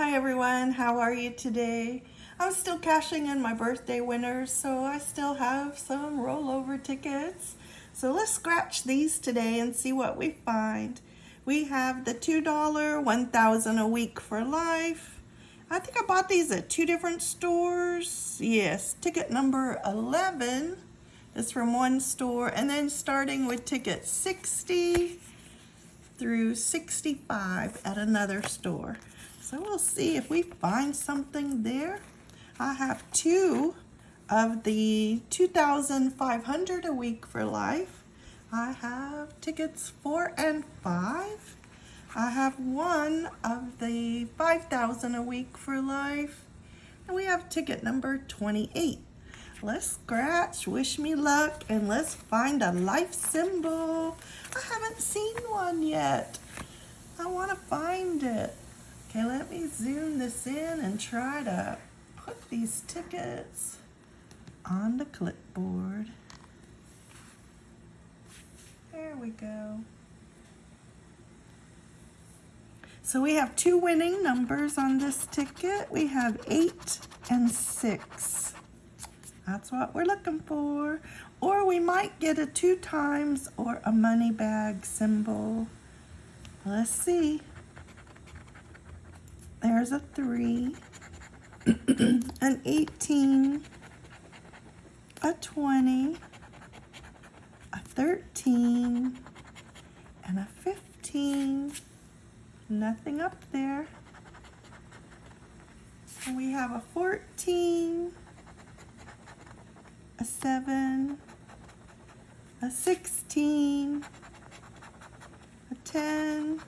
Hi everyone, how are you today? I'm still cashing in my birthday winners, so I still have some rollover tickets. So let's scratch these today and see what we find. We have the $2 1000 a week for life. I think I bought these at two different stores. Yes, ticket number 11 is from one store and then starting with ticket 60 through 65 at another store. So we'll see if we find something there. I have two of the 2,500 a week for life. I have tickets four and five. I have one of the 5,000 a week for life. And we have ticket number 28. Let's scratch, wish me luck, and let's find a life symbol. I haven't seen one yet. I want to find it. Okay, let me zoom this in and try to put these tickets on the clipboard. There we go. So we have two winning numbers on this ticket. We have eight and six. That's what we're looking for. Or we might get a two times or a money bag symbol. Let's see. There's a three, an 18, a 20, a 13, and a 15. Nothing up there. And we have a 14, a 7, a 16, a 10,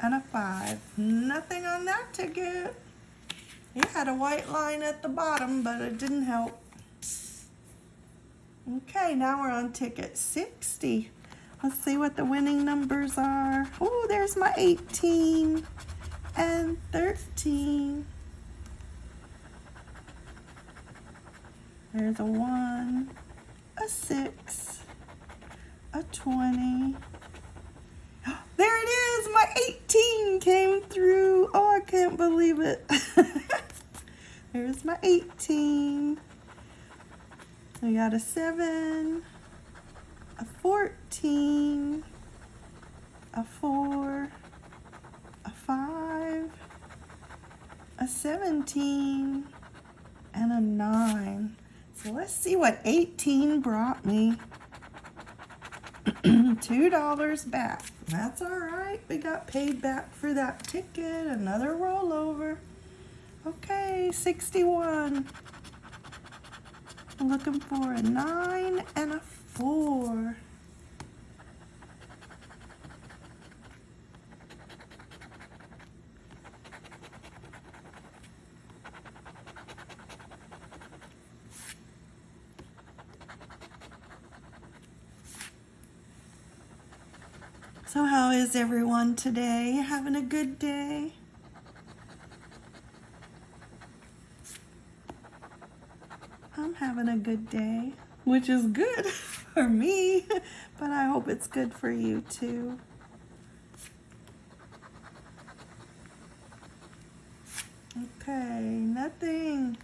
and a 5. Nothing on that ticket. It had a white line at the bottom, but it didn't help. Okay, now we're on ticket 60. Let's see what the winning numbers are. Oh, there's my 18 and 13. There's a 1, a 6, a 20. My 18 came through. Oh, I can't believe it. There's my 18. We got a 7, a 14, a 4, a 5, a 17, and a 9. So let's see what 18 brought me. $2 back. That's all right. We got paid back for that ticket. Another rollover. Okay, 61. I'm looking for a 9 and a 4. So how is everyone today? Having a good day? I'm having a good day, which is good for me, but I hope it's good for you too. Okay, nothing.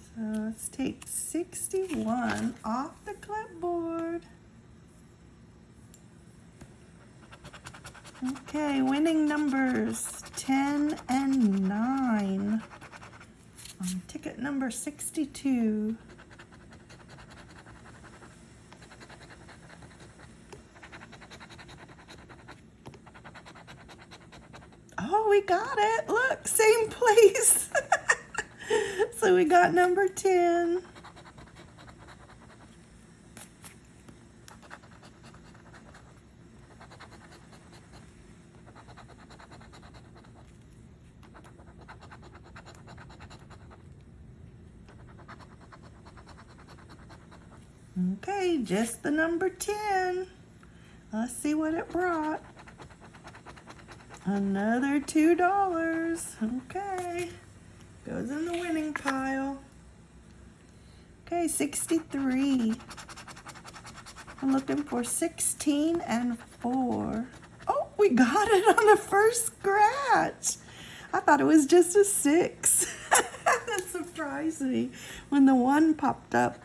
So let's take 61 off the clipboard. Okay, winning numbers 10 and 9. On ticket number 62. Oh, we got it. Look, same place. so we got number 10. Okay, just the number 10. Let's see what it brought. Another $2. Okay. Goes in the winning pile. Okay, 63. I'm looking for 16 and 4. Oh, we got it on the first scratch. I thought it was just a six. that surprised me when the one popped up.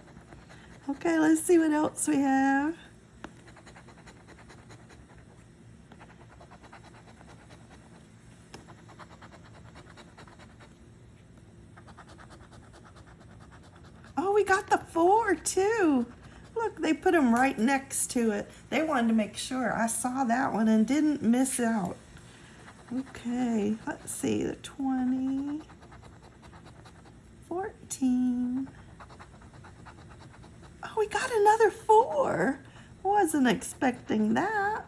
Okay, let's see what else we have. Oh, we got the four too. Look, they put them right next to it. They wanted to make sure I saw that one and didn't miss out. Okay, let's see, the 20, 14. Oh, we got another four. Wasn't expecting that.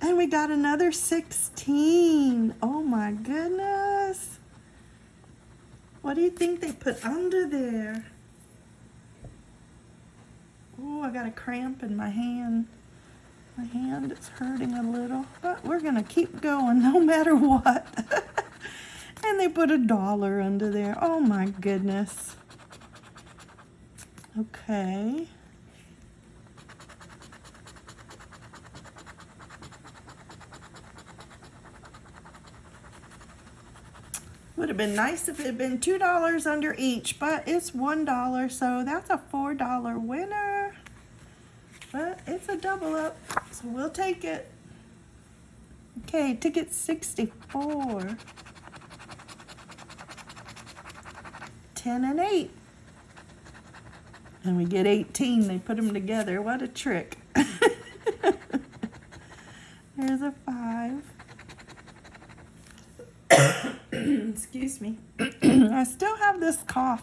And we got another 16. Oh my goodness. What do you think they put under there? Oh, I got a cramp in my hand. My hand is hurting a little, but we're gonna keep going no matter what. and they put a dollar under there. Oh my goodness. Okay. Would have been nice if it had been $2 under each, but it's $1, so that's a $4 winner. But it's a double up, so we'll take it. Okay, ticket 64. 10 and 8. And we get 18. They put them together. What a trick. There's a 5. Excuse me. I still have this cough.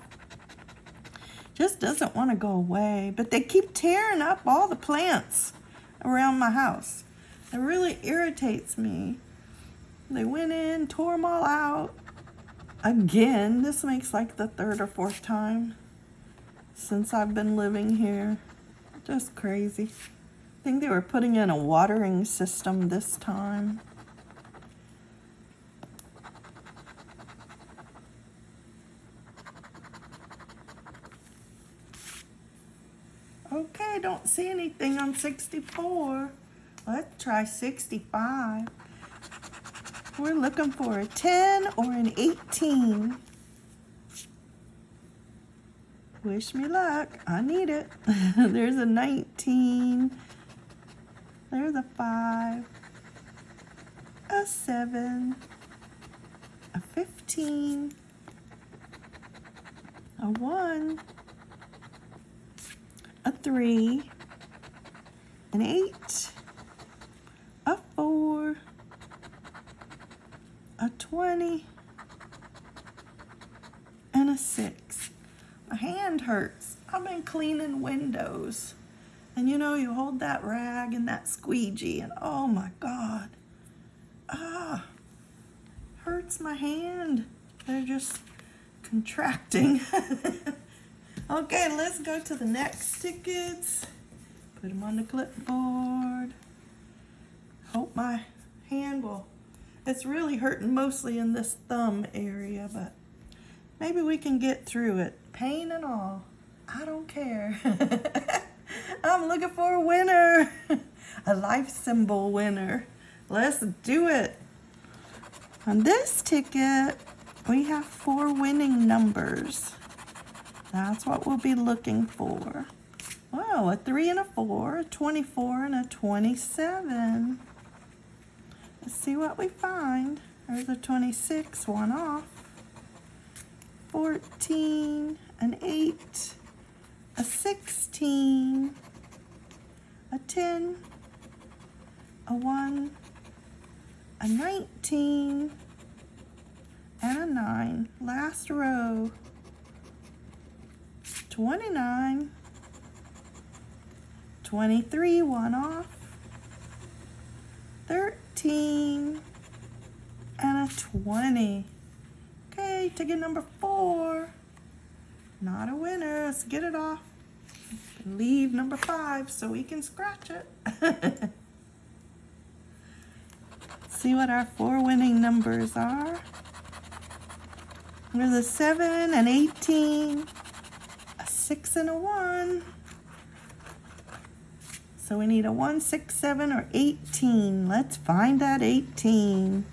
Just doesn't want to go away. But they keep tearing up all the plants around my house. It really irritates me. They went in, tore them all out. Again, this makes like the third or fourth time since I've been living here. Just crazy. I think they were putting in a watering system this time. Okay, don't see anything on 64. Let's try 65. We're looking for a 10 or an 18. Wish me luck. I need it. There's a 19. There's a 5. A 7. A 15. A 1 a three, an eight, a four, a 20, and a six. My hand hurts. I've been cleaning windows. And you know, you hold that rag and that squeegee and oh my God. Ah, hurts my hand. They're just contracting. Okay, let's go to the next tickets. Put them on the clipboard. Hope my hand will, it's really hurting mostly in this thumb area, but maybe we can get through it. Pain and all, I don't care. I'm looking for a winner, a life symbol winner. Let's do it. On this ticket, we have four winning numbers. That's what we'll be looking for. Wow, a 3 and a 4, a 24 and a 27. Let's see what we find. There's a 26, one off. 14, an 8, a 16, a 10, a 1, a 19, and a 9. Last row. 29, 23, one off, 13, and a 20. Okay, ticket number four. Not a winner. Let's get it off. Leave number five so we can scratch it. See what our four winning numbers are. There's a 7 and 18 a six and a one. So So we need a 1, 6, 7, or 18. Let's find that 18.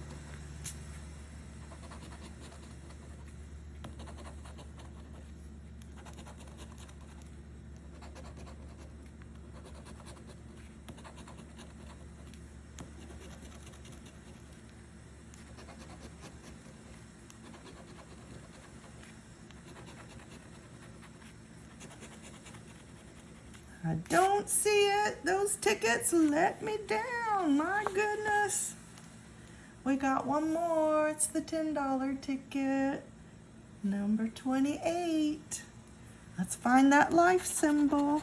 I don't see it. Those tickets let me down. My goodness. We got one more. It's the $10 ticket. Number 28. Let's find that life symbol.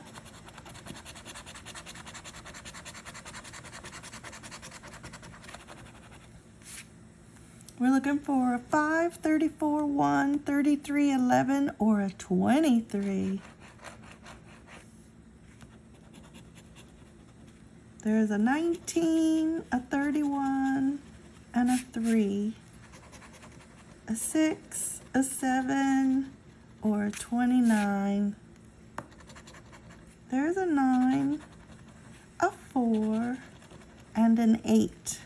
We're looking for a 5, 34, 1, 33, 11, or a 23. There's a 19, a 31, and a 3, a 6, a 7, or a 29. There's a 9, a 4, and an 8.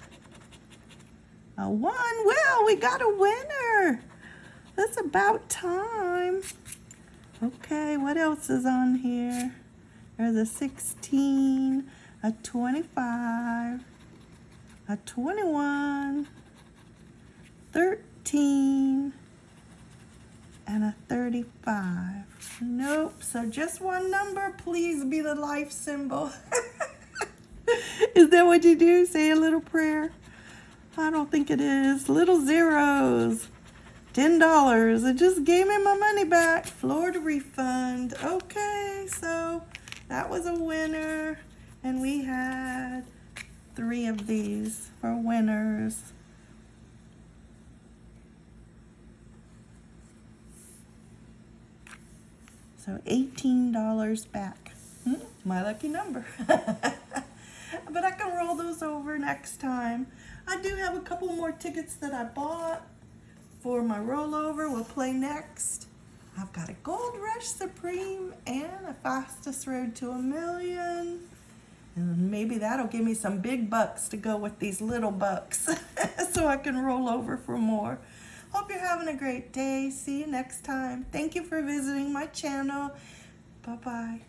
A 1. Well, we got a winner. That's about time. Okay, what else is on here? There's a 16, a 25, a 21, 13, and a 35. Nope, so just one number, please be the life symbol. is that what you do? Say a little prayer? I don't think it is. Little zeros. $10. It just gave me my money back. Florida refund. Okay, so that was a winner. And we had three of these for winners. So $18 back. Hmm, my lucky number. but I can roll those over next time. I do have a couple more tickets that I bought for my rollover. We'll play next. I've got a Gold Rush Supreme and a Fastest Road to a Million. And maybe that'll give me some big bucks to go with these little bucks so I can roll over for more. Hope you're having a great day. See you next time. Thank you for visiting my channel. Bye-bye.